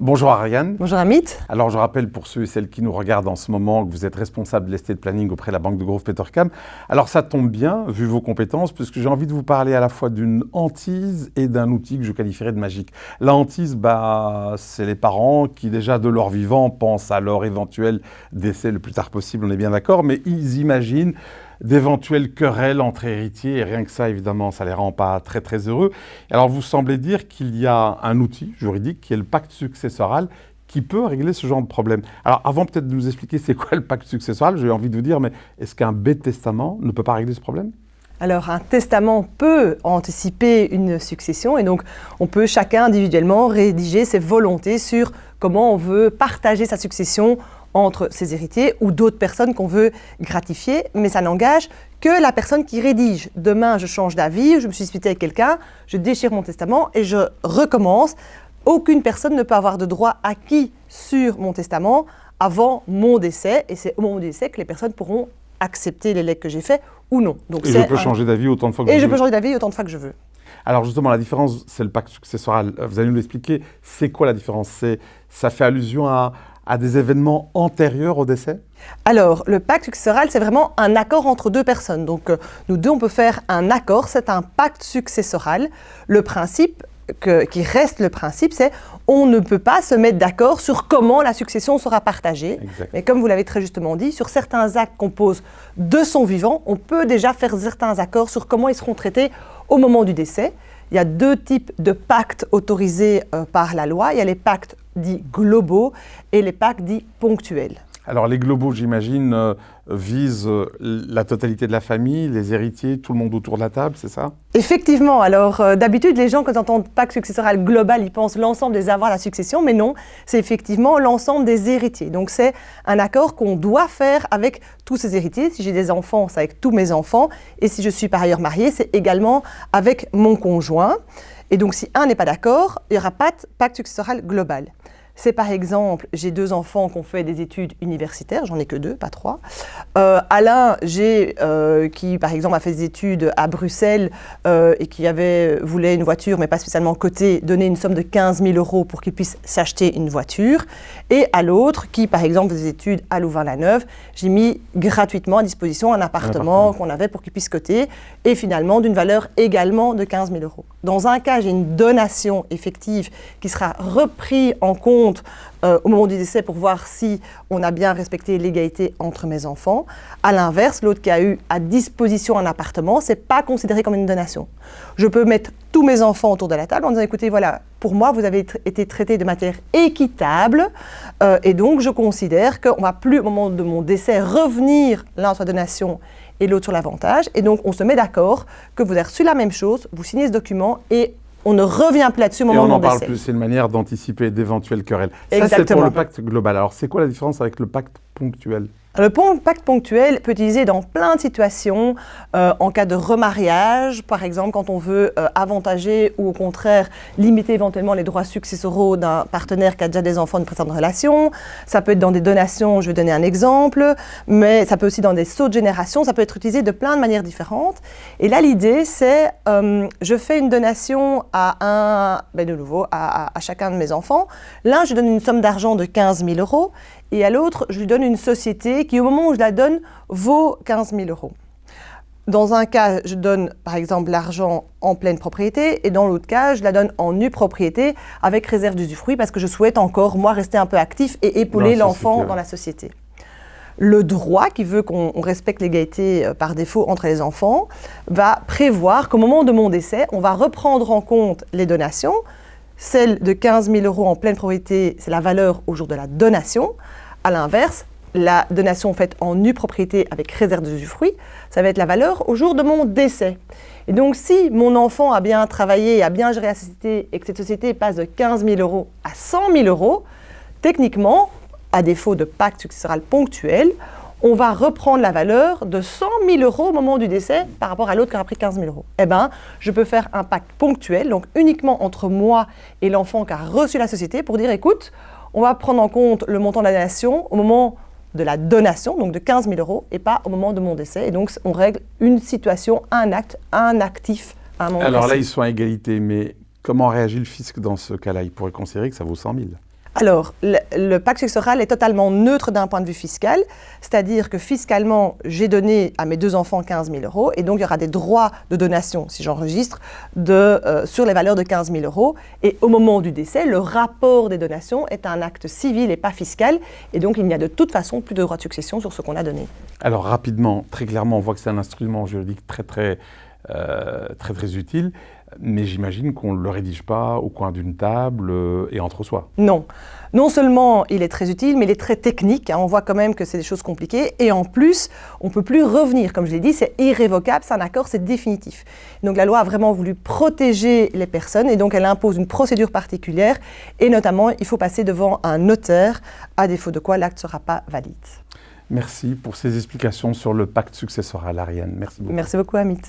Bonjour Ariane. Bonjour Amit. Alors je rappelle pour ceux et celles qui nous regardent en ce moment que vous êtes responsable de l'estate planning auprès de la Banque de Grove Petercam. Alors ça tombe bien, vu vos compétences, puisque j'ai envie de vous parler à la fois d'une hantise et d'un outil que je qualifierais de magique. La hantise, bah, c'est les parents qui déjà de leur vivant pensent à leur éventuel décès le plus tard possible, on est bien d'accord, mais ils imaginent d'éventuelles querelles entre héritiers, et rien que ça, évidemment, ça les rend pas très très heureux. Alors vous semblez dire qu'il y a un outil juridique qui est le pacte successoral qui peut régler ce genre de problème. Alors avant peut-être de nous expliquer c'est quoi le pacte successoral, j'ai envie de vous dire, mais est-ce qu'un bête testament ne peut pas régler ce problème? Alors, un testament peut anticiper une succession et donc on peut chacun individuellement rédiger ses volontés sur comment on veut partager sa succession entre ses héritiers ou d'autres personnes qu'on veut gratifier, mais ça n'engage que la personne qui rédige. Demain, je change d'avis, je me suis disputé avec quelqu'un, je déchire mon testament et je recommence. Aucune personne ne peut avoir de droit acquis sur mon testament avant mon décès, et c'est au moment du décès que les personnes pourront accepter les legs que j'ai faits ou non. Donc et je peux changer d'avis autant de fois que je veux. Et je peux changer d'avis autant de fois que je veux. Alors justement, la différence, c'est le pacte successoral. Vous allez nous l'expliquer. C'est quoi la différence? Ça fait allusion à, à des événements antérieurs au décès? Alors, le pacte successoral, c'est vraiment un accord entre deux personnes. Donc, euh, nous deux, on peut faire un accord, c'est un pacte successoral. Le principe, qui reste le principe, c'est on ne peut pas se mettre d'accord sur comment la succession sera partagée. Mais comme vous l'avez très justement dit, sur certains actes qu'on pose de son vivant, on peut déjà faire certains accords sur comment ils seront traités au moment du décès. Il y a deux types de pactes autorisés euh, par la loi. Il y a les pactes dits globaux et les pactes dits ponctuels. Alors les globaux, j'imagine, euh, visent euh, la totalité de la famille, les héritiers, tout le monde autour de la table, c'est ça? Effectivement. Alors euh, d'habitude, les gens, quand ils entendent pacte successoral global, ils pensent l'ensemble des avoirs, la succession, mais non, c'est effectivement l'ensemble des héritiers. Donc c'est un accord qu'on doit faire avec tous ces héritiers. Si j'ai des enfants, c'est avec tous mes enfants. Et si je suis par ailleurs mariée, c'est également avec mon conjoint. Et donc si un n'est pas d'accord, il n'y aura pas de pacte successoral global. C'est par exemple, j'ai deux enfants qui ont fait des études universitaires, j'en ai que deux, pas trois. Euh, Alain, j'ai, euh, qui par exemple a fait des études à Bruxelles euh, et qui avait, voulait une voiture, mais pas spécialement côté, donner une somme de 15 000 euros pour qu'il puisse s'acheter une voiture. Et à l'autre, qui par exemple fait des études à Louvain-la-Neuve, j'ai mis gratuitement à disposition un appartement, qu'on avait pour qu'il puisse coter, et finalement d'une valeur également de 15 000 euros. Dans un cas, j'ai une donation effective qui sera reprise en compte euh, au moment du décès pour voir si on a bien respecté l'égalité entre mes enfants. À l'inverse, l'autre qui a eu à disposition un appartement, c'est pas considéré comme une donation. Je peux mettre tous mes enfants autour de la table en disant écoutez, voilà, pour moi, vous avez été traités de manière équitable euh, et donc je considère qu'on va plus au moment de mon décès revenir l'un sur la donation et l'autre sur l'avantage. Et donc, on se met d'accord que vous avez reçu la même chose, vous signez ce document et on ne revient plus là-dessus au moment Et on en parle plus, c'est une manière d'anticiper d'éventuelles querelles. Ça, c'est pour le pacte global. Alors, c'est quoi la différence avec le pacte ponctuel? Le pacte ponctuel peut utilisé dans plein de situations, euh, en cas de remariage, par exemple quand on veut euh, avantager ou au contraire limiter éventuellement les droits successoraux d'un partenaire qui a déjà des enfants de précédente relation. Ça peut être dans des donations, je vais donner un exemple, mais ça peut aussi dans des sauts de génération, ça peut être utilisé de plein de manières différentes. Et là, l'idée, c'est euh, je fais une donation à un, ben de nouveau, à, à chacun de mes enfants. L'un, je donne une somme d'argent de 15 000 euros et à l'autre, je lui donne une société qui, au moment où je la donne, vaut 15 000 euros. Dans un cas, je donne par exemple l'argent en pleine propriété et dans l'autre cas, je la donne en nue propriété avec réserve d'usufruit parce que je souhaite encore, moi, rester un peu actif et épauler l'enfant dans la société. Le droit, qui veut qu'on respecte l'égalité euh, par défaut entre les enfants, va prévoir qu'au moment de mon décès, on va reprendre en compte les donations, celle de 15 000 euros en pleine propriété, c'est la valeur au jour de la donation. À l'inverse, la donation faite en nue propriété avec réserve d'usufruit, ça va être la valeur au jour de mon décès. Et donc, si mon enfant a bien travaillé, a bien géré la société et que cette société passe de 15 000 euros à 100 000 euros, techniquement, à défaut de pacte successoral ponctuel, on va reprendre la valeur de 100 000 euros au moment du décès par rapport à l'autre qui aura pris 15 000 euros. Eh bien, je peux faire un pacte ponctuel, donc uniquement entre moi et l'enfant qui a reçu la société pour dire, écoute, on va prendre en compte le montant de la donation au moment de la donation, donc de 15 000 euros, et pas au moment de mon décès. Et donc, on règle une situation, un acte, un actif à un moment Alors là, ils sont à égalité, mais comment réagit le fisc dans ce cas-là? Il pourrait considérer que ça vaut 100 000. Alors, le, pacte successoral est totalement neutre d'un point de vue fiscal, c'est-à-dire que fiscalement, j'ai donné à mes deux enfants 15 000 euros, et donc il y aura des droits de donation, si j'enregistre, euh, sur les valeurs de 15 000 euros. Et au moment du décès, le rapport des donations est un acte civil et pas fiscal, et donc il n'y a de toute façon plus de droit de succession sur ce qu'on a donné. Alors rapidement, très clairement, on voit que c'est un instrument juridique très très, euh, très, très utile mais j'imagine qu'on ne le rédige pas au coin d'une table euh, et entre soi. Non. Non seulement il est très utile, mais il est très technique. Hein. on voit quand même que c'est des choses compliquées. Et en plus, on ne peut plus revenir. Comme je l'ai dit, c'est irrévocable, c'est un accord, c'est définitif. Donc la loi a vraiment voulu protéger les personnes et donc elle impose une procédure particulière. Et notamment, il faut passer devant un notaire, à défaut de quoi l'acte ne sera pas valide. Merci pour ces explications sur le pacte successoral, Ariane. Merci beaucoup. Merci beaucoup, Amit.